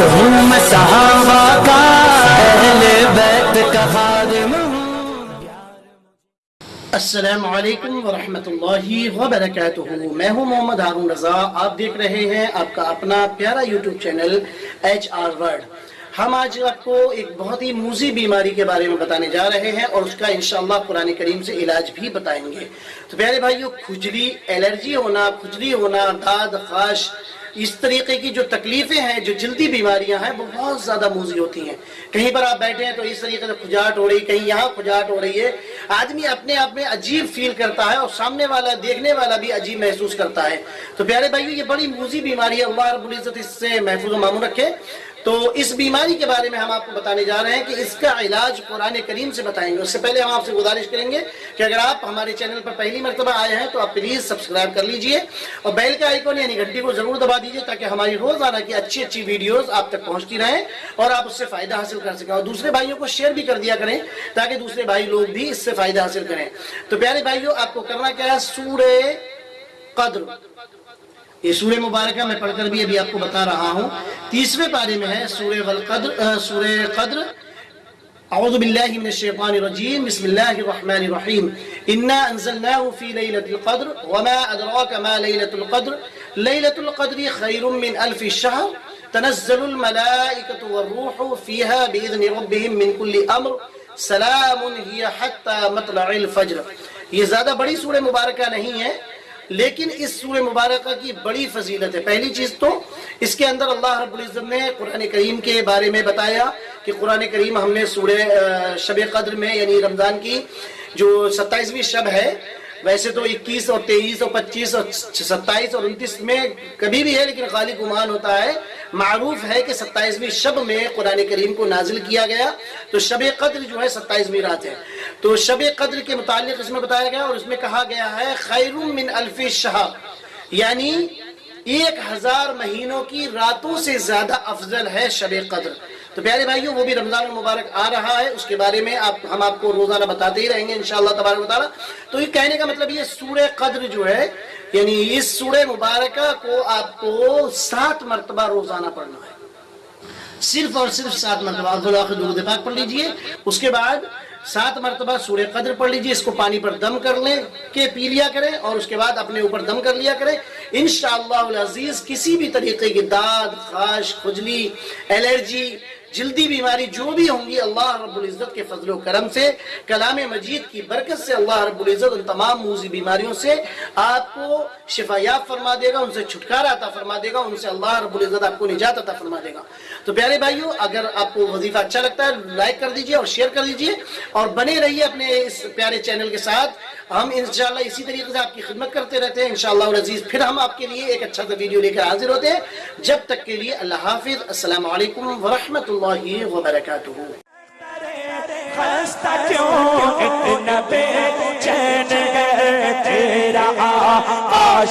ہوں میں صحابہ کا اہل بیت کا خادم السلام علیکم ورحمۃ اللہ وبرکاتہ۔ میں ہوں محمد ہارون رضا۔ آپ دیکھ رہے ہیں آپ کا اپنا پیارا YouTube channel H R word ہم آج آپ کو ایک بہت ہی موزی بیماری کے بارے میں بتانے جا رہے ہیں اور اس کا انشاءاللہ قرآن کریم سے علاج بھی بتائیں گے۔ تو پیارے بھائیو، کھجلی الرجی ہونا، کھجلی ہونا، داد، خاش، اس طریقے کی جو تکلیفیں ہیں، جو جلدی بیماریاں ہیں، وہ بہت زیادہ موزی ہوتی ہیں۔ کہیں پر آپ بیٹھے ہیں تو اس طریقے سے کھجاٹ ہو رہی، کہیں یہاں کھجاٹ ہو رہی ہے۔ آدمی اپنے آپ میں عجیب فیل کرتا ہے اور سامنے والا، دیکھنے والا بھی عجیب محسوس کرتا ہے۔ تو پیارے بھائیو، یہ بڑی موزی بیماری ہے۔ اللہ رب العزت اس سے محفوظ و معمول رکھے۔ تو اس بیماری کے بارے میں ہم آپ کو بتانے جا رہے ہیں کہ اس کا علاج قرآن کریم سے بتائیں گے۔ اس سے پہلے ہم آپ سے گزارش کریں گے کہ اگر آپ ہمارے چینل پر پہلی مرتبہ آئے ہیں تو آپ پلیز سبسکرائب کر لیجیے اور بیل کا آئیکن یعنی گھنٹی کو ضرور دبا دیجیے تاکہ ہماری روزانہ کی اچھی اچھی ویڈیوز آپ تک پہنچتی رہیں اور آپ اس سے فائدہ حاصل کر سکیں اور دوسرے بھائیوں کو شیئر بھی کر دیا کریں تاکہ دوسرے بھائی لوگ بھی اس سے فائدہ حاصل کریں۔ تو پیارے بھائیوں آپ کو کرنا کیا ہے؟ سورہ قدر۔ یہ سورہ مبارکہ میں پڑھ کر بھی ابھی آپ کو بتا رہا ہوں۔ تیسرے پارے میں ہے سورہ والقدر سورہ قدر۔ اعوذ باللہ من الشیطان الرجیم، بسم اللہ الرحمن الرحیم۔ انا انزلناه في ليلة القدر وما ادراك ما ليلة القدر۔ ليلة القدر خير من الف الشهر۔ تنزل الملائكة والروح فيها بإذن ربهم من كل امر سلام هي حتى مطلع الفجر۔ یہ زیادہ بڑی سورہ مبارکہ نہیں ہے۔ لیکن اس سورہ مبارکہ کی بڑی فضیلت ہے۔ پہلی چیز تو اس کے اندر اللہ رب العزت نے قرآن کریم کے بارے میں بتایا کہ قرآن کریم ہم نے سورہ شب قدر میں یعنی رمضان کی جو ستائیسویں شب ہے، ویسے تو اکیس اور تیئیس اور پچیس اور ستائیس اور انتیس میں کبھی بھی ہے، لیکن خالی گمان ہوتا ہے۔ معروف ہے کہ ستائیسویں شب میں قرآن کریم کو نازل کیا گیا۔ تو شب قدر جو ہے ستائیسویں رات ہے۔ تو شب قدر کے متعلق اس میں بتایا گیا اور اس میں کہا گیا ہے خیر من الف شہر۔ یعنی ایک ہزار مہینوں کی راتوں سے زیادہ افضل ہے شب قدر۔ تو پیارے بھائیوں، وہ بھی رمضان المبارک آ رہا ہے۔ اس کے بارے میں آپ ہم آپ کو روزانہ بتاتے ہی رہیں گے، انشاءاللہ تبارک و تعالی۔ تو یہ کہنے کا مطلب یہ سورہ قدر جو ہے یعنی اس سورہ مبارکہ کو آپ کو سات مرتبہ روزانہ پڑھنا ہے۔ صرف اور صرف سات مرتبہ۔ درود پاک پڑھ لیجیے۔ اس کے بعد سات مرتبہ سورہ قدر پڑھ لیجیے۔ اس کو پانی پر دم کر لیں کہ پی لیا کریں اور اس کے بعد اپنے اوپر دم کر لیا کریں۔ انشاءاللہ العزیز، کسی بھی طریقے کی داد، خاش، خجلی، الرجی جلدی بیماری جو بھی ہوں گی، اللہ رب العزت کے فضل و کرم سے، کلام مجید کی برکت سے اللہ رب العزت ان تمام موزی بیماریوں سے آپ کو شفا یاب فرما دے گا، ان سے چھٹکارا عطا فرما دے گا، ان سے اللہ رب العزت آپ کو نجات عطا فرما دے گا۔ تو پیارے بھائیوں اگر آپ کو وظیفہ اچھا لگتا ہے، لائک کر دیجیے اور شیئر کر دیجیے اور بنے رہیے اپنے اس پیارے چینل کے ساتھ۔ ہم انشاءاللہ اسی طریقے سے آپ کی خدمت کرتے رہتے ہیں۔ انشاءاللہ العزیز پھر ہم آپ کے لیے ایک اچھا سا ویڈیو لے کر حاضر ہوتے ہیں۔ جب تک کے لیے اللہ حافظ، السلام علیکم ورحمۃ اللہ وبرکاتہ۔ خستہ کیوں اتنا بے چین ہے تیرا آقا